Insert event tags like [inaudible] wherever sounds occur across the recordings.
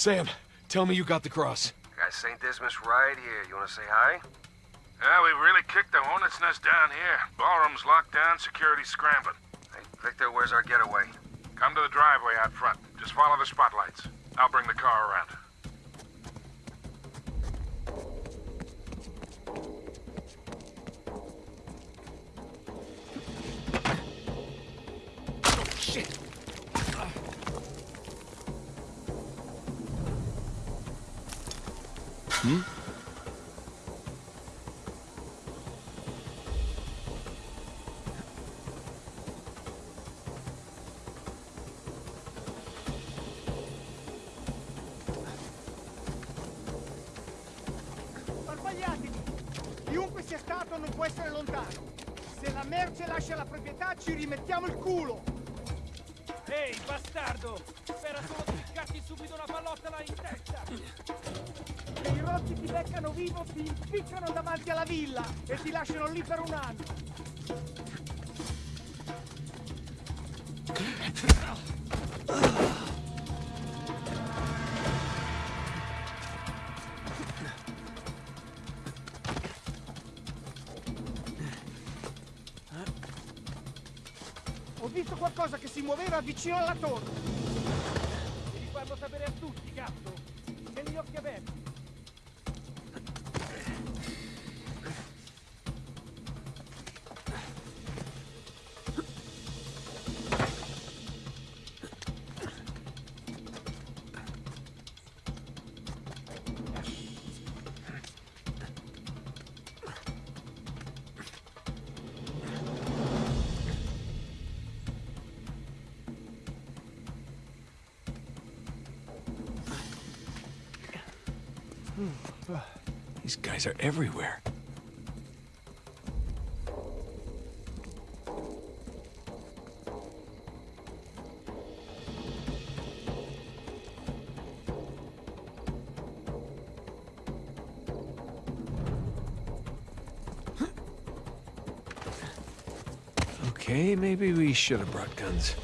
Sam, tell me you got the cross. Got St. Dismas right here. You wanna say hi? Yeah, we really kicked the hornet's nest down here. Ballroom's locked down, security scrambling. Hey, Victor, where's our getaway? Come to the driveway out front. Just follow the spotlights. I'll bring the car around. Sbagliatevi! Chiunque sia stato non può essere lontano. Se la merce lascia la proprietà ci rimettiamo il culo! Ehi, bastardo! Spera solo di ficcarti subito una pallottola in testa! Se i rozzi ti beccano vivo ti impiccano davanti alla villa e ti lasciano lì per un anno! Muoveva vicino alla torre! These guys are everywhere. Okay, maybe we should have brought guns.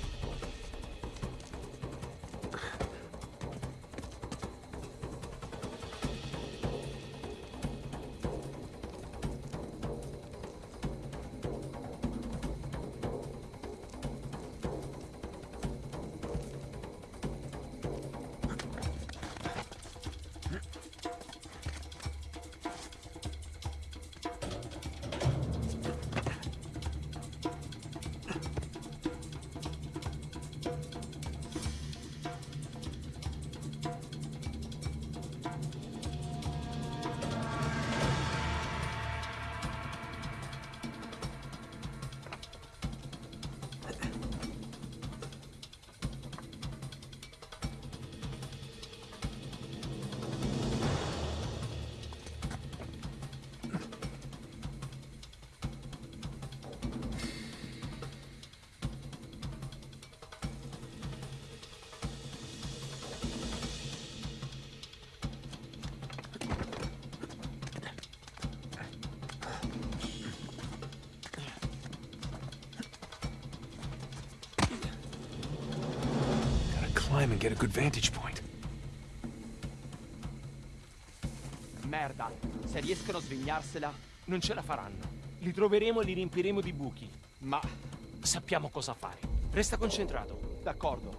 Climb and get a good vantage point. Merda! Se riescono a svignarsela, non ce la faranno. Li troveremo e li riempiremo di buchi. Ma sappiamo cosa fare. Resta concentrato. D'accordo.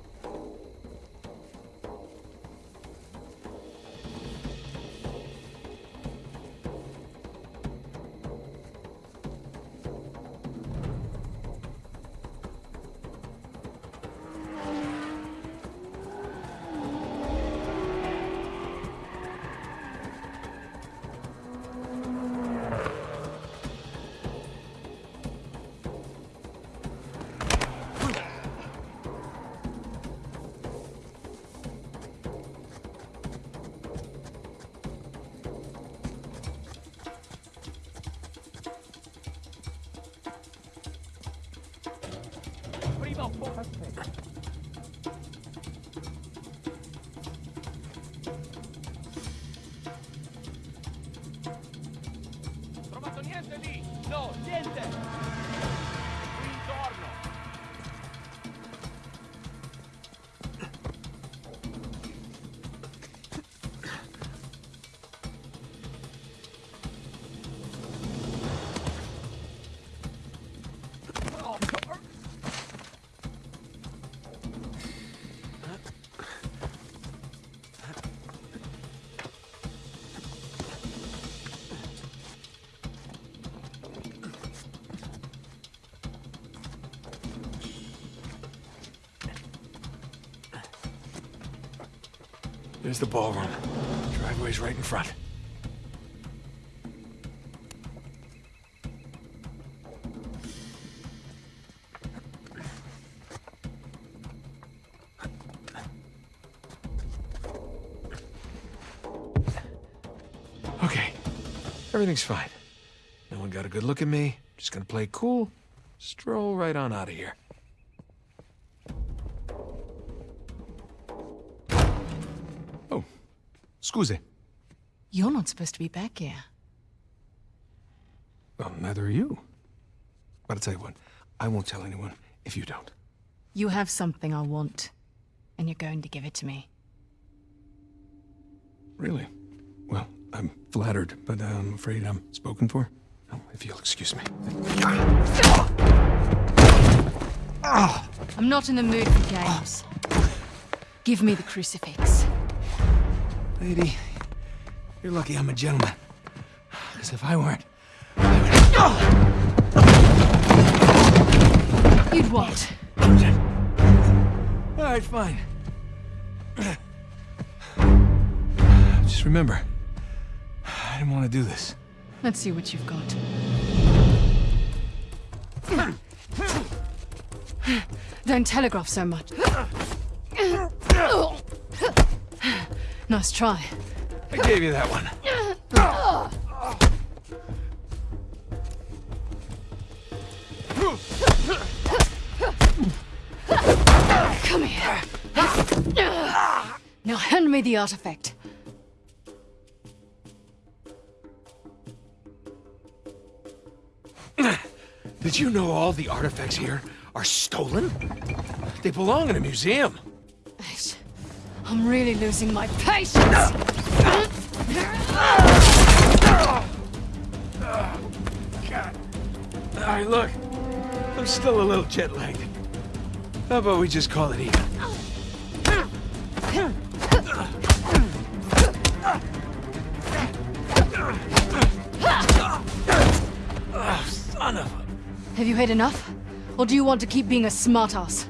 There's the ballroom. Driveway's right in front. Okay. Everything's fine. No one got a good look at me. Just gonna play cool. Stroll right on out of here. Scusi. You're not supposed to be back here. Well, neither are you. But I'll tell you what, I won't tell anyone if you don't. You have something I want, and you're going to give it to me. Really? Well, I'm flattered, but I'm afraid I'm spoken for. Oh, if you'll excuse me. I'm not in the mood for games. Give me the crucifix. Lady, you're lucky I'm a gentleman. Because if I weren't, You'd what? All right, fine. Just remember, I didn't want to do this. Let's see what you've got. Don't telegraph so much. Nice try. I gave you that one. Come here. Now hand me the artifact. Did you know all the artifacts here are stolen? They belong in a museum. I'm really losing my patience. All right, look. I'm still a little jet lagged. How about we just call it even? Oh, son of a... Have you had enough? Or do you want to keep being a smartass?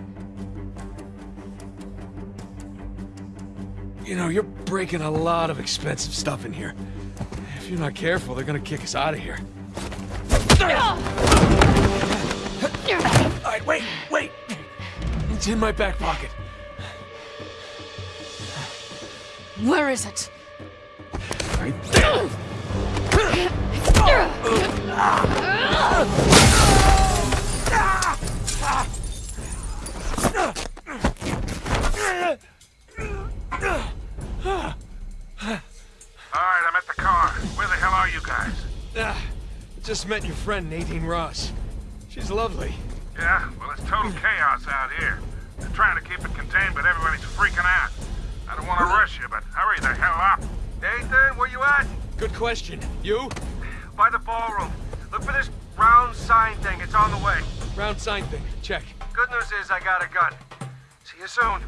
Know, you're breaking a lot of expensive stuff in here. If you're not careful, they're gonna kick us out of here. All right, wait, wait! It's in my back pocket. Where is it? Right there. [laughs] Uh, uh, uh. Are you guys? Ah, just met your friend Nadine Ross. She's lovely. Yeah, well, it's total chaos out here. They're trying to keep it contained, but everybody's freaking out. I don't want to rush you, but hurry the hell up. Nathan, where you at? Good question. You? By the ballroom. Look for this round sign thing. It's on the way. Round sign thing. Check. Good news is I got a gun. See you soon.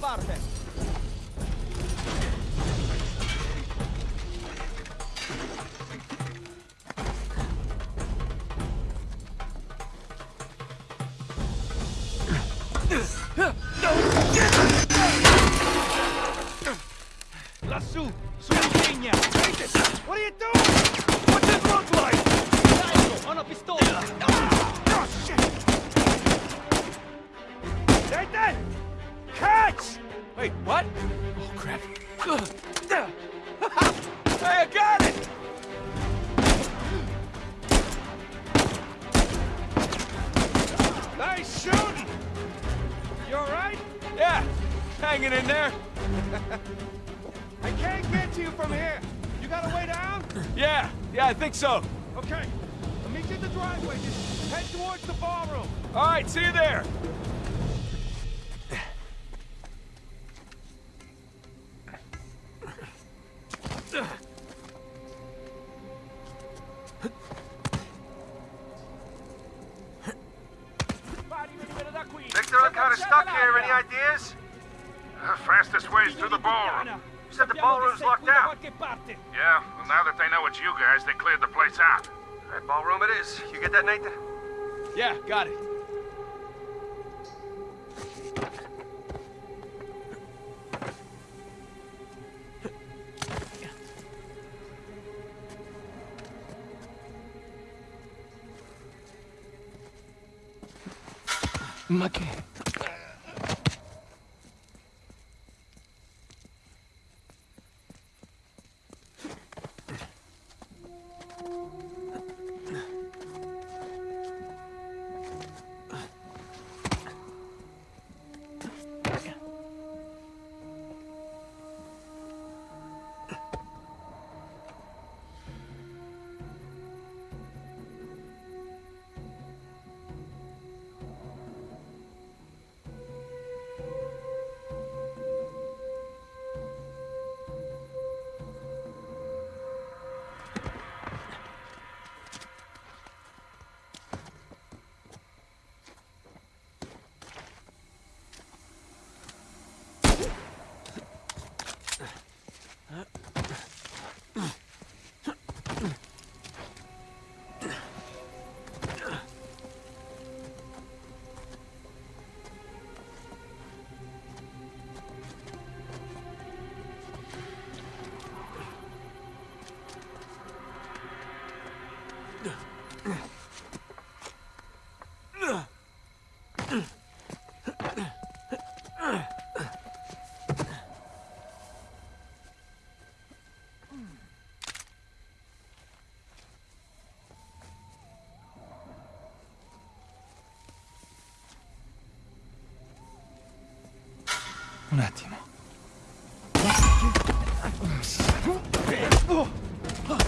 Parte. From here. You got a way down? [laughs] Yeah, yeah, I think so. Okay. I'll meet you at the driveway. Just head towards the ballroom. All right, see you there. Victor, I'm kind of stuck here. Any ideas? The fastest way is through the ballroom. You said the ballroom's locked down. Yeah, well, now that they know it's you guys, they cleared the place out. All right, ballroom it is. You get that, Nathan? Yeah, got it. Ma Un attimo. Non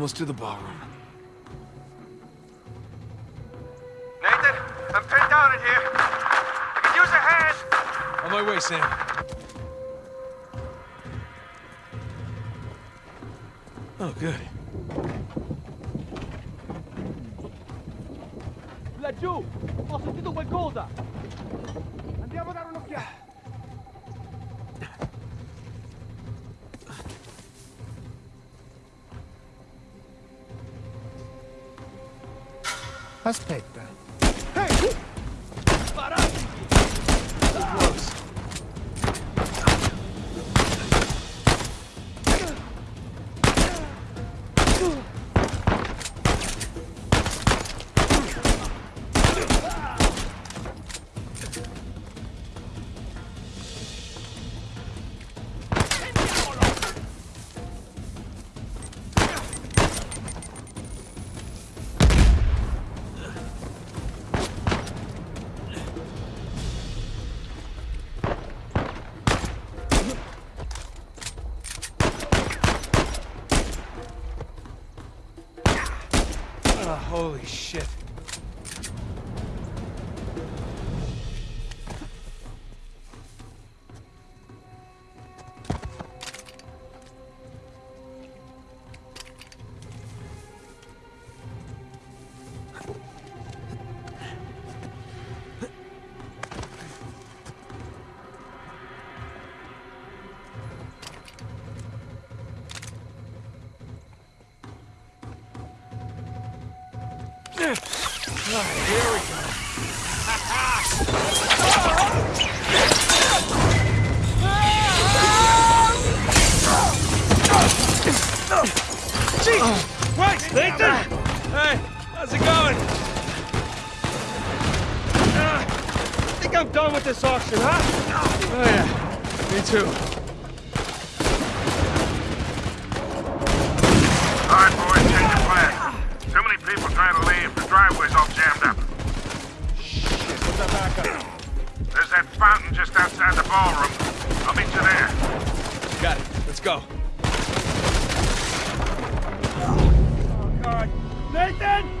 almost to the ballroom. Nathan, I'm pinned down in here. I could use a hand. On my way, Sam. Oh, good. Laggiù! Ho sentito qualcosa! Andiamo a dare un'occhiata. Aspetta. Holy shit. Nathan! Hey, how's it going? Uh, I think I'm done with this auction, huh? Oh, yeah. Me too. All right, boys, change of plan. Too many people trying to leave. The driveway's all jammed up. Shit, what's that back up? There's that fountain just outside the ballroom. I'll meet you there. Got it. Let's go. Nathan!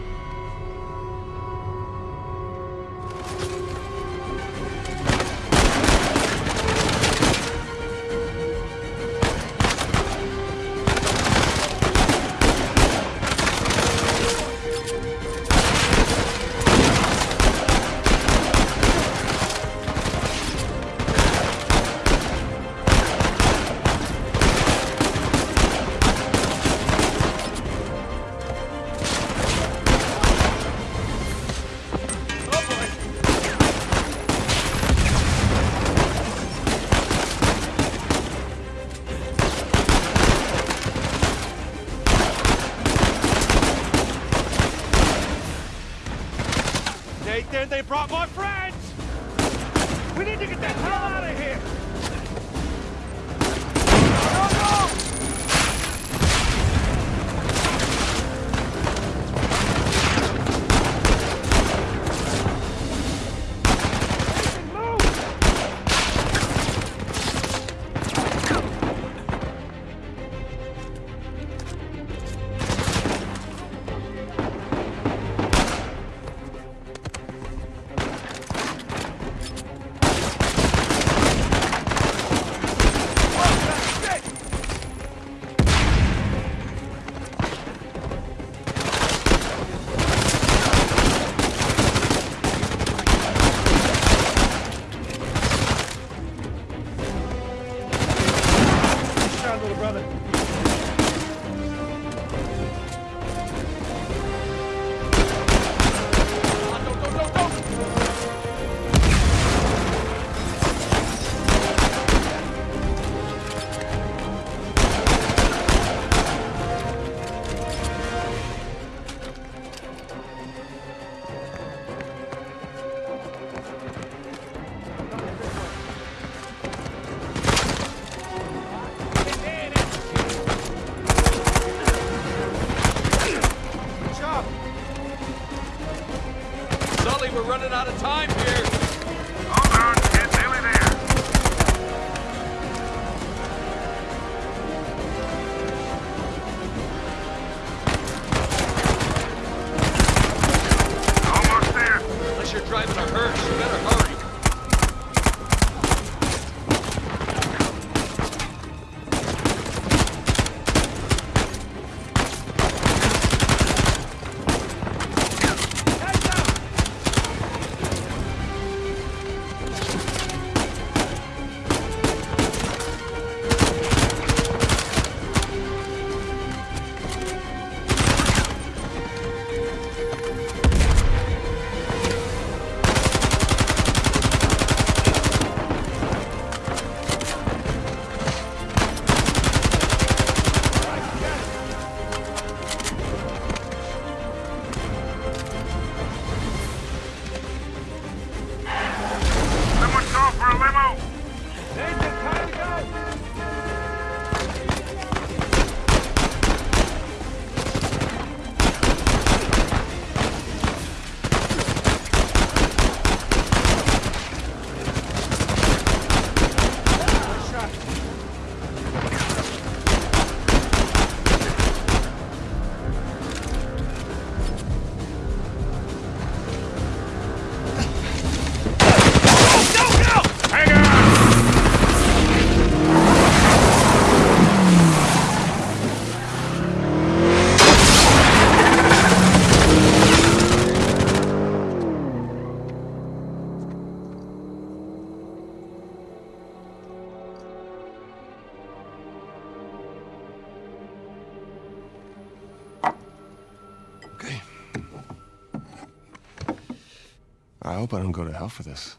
Hope I don't go to hell for this.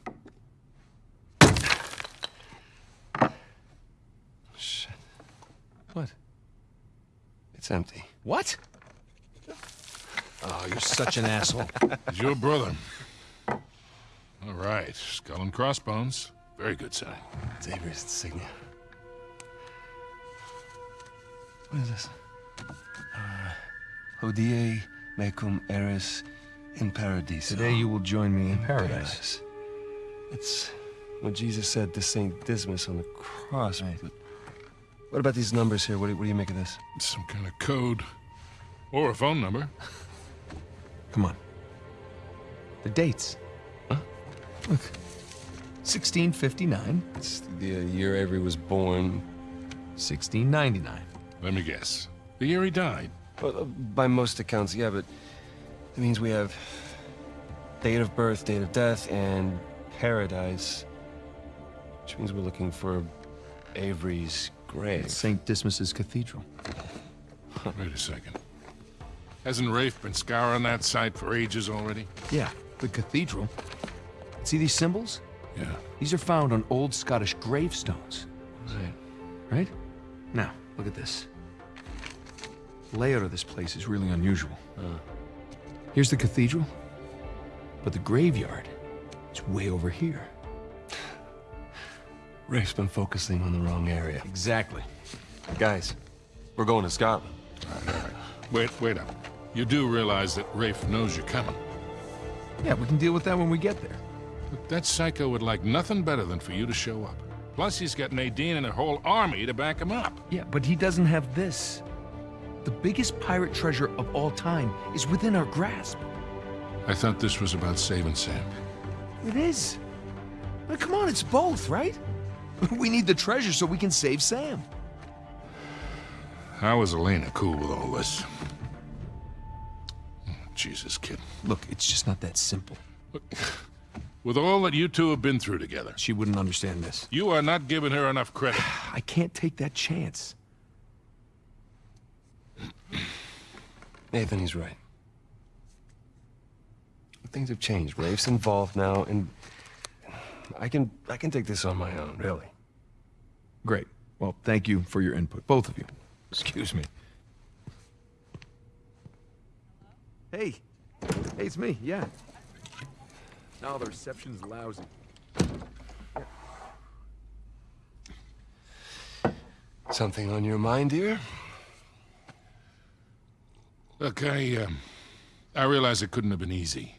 Shit. What? It's empty. What? Oh, you're such an asshole. He's [laughs] your brother. All right, skull and crossbones. Very good sign. It's Avery's insignia. What is this? Uh, Hodie mecum eris in paradiso. Today you will join me in paradise. It's what Jesus said to Saint Dismas on the cross. But what about these numbers here? What do, what do you make of this? Some kind of code. Or a phone number. Come on. The dates. Huh? Look. 1659, It's the uh, year Avery was born. 1699. Let me guess. The year he died. Well, uh, by most accounts, yeah, but it means we have date of birth, date of death, and paradise. Which means we're looking for Avery's grave. St. Dismas's Cathedral. Wait a second. Hasn't Rafe been scouring that site for ages already? Yeah, the cathedral. See these symbols? Yeah. These are found on old Scottish gravestones. Right. Right? Now, look at this. The layout of this place is really unusual. Here's the cathedral, but the graveyard is way over here. Rafe's been focusing on the wrong area. Exactly. Guys, we're going to Scotland. Wait, wait up. You do realize that Rafe knows you're coming. Yeah, we can deal with that when we get there. Look, that psycho would like nothing better than for you to show up. Plus, he's got Nadine and a whole army to back him up. Yeah, but he doesn't have this. The biggest pirate treasure of all time is within our grasp. I thought this was about saving Sam. It is. Now, come on, it's both, right? [laughs] We need the treasure so we can save Sam. How is Elena cool with all this? Oh, Jesus, kid. Look, it's just not that simple. Look, [laughs] with all that you two have been through together, She wouldn't understand this. you are not giving her enough credit. [sighs] I can't take that chance. Nathan, he's right. Things have changed. Rafe's involved now, and I can I can take this on my own, really. Great. Well, thank you for your input, both of you. Excuse me. Hey. Hey, it's me, yeah. No, the reception's lousy. Something on your mind, dear? Look, I, um, I realize it couldn't have been easy.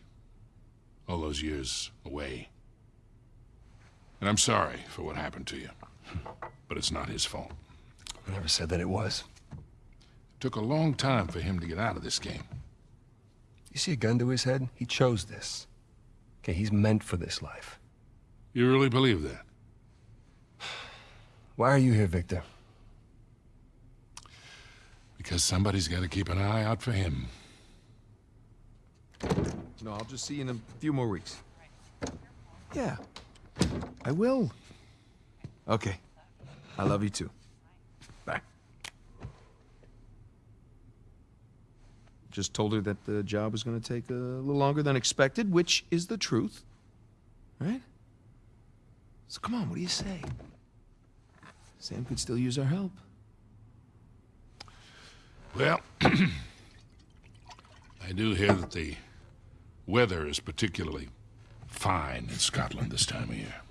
All those years away. And I'm sorry for what happened to you. But it's not his fault. I never said that it was. It took a long time for him to get out of this game. You see a gun to his head? He chose this. Okay, he's meant for this life. You really believe that? [sighs] Why are you here, Victor? Because somebody's got to keep an eye out for him. No, I'll just see you in a few more weeks. Yeah. I will. Okay. I love you too. Bye. Just told her that the job was going to take a little longer than expected, which is the truth. Right? So come on, what do you say? Sam could still use our help. Well, [clears throat] I do hear that the weather is particularly fine in Scotland this time of year.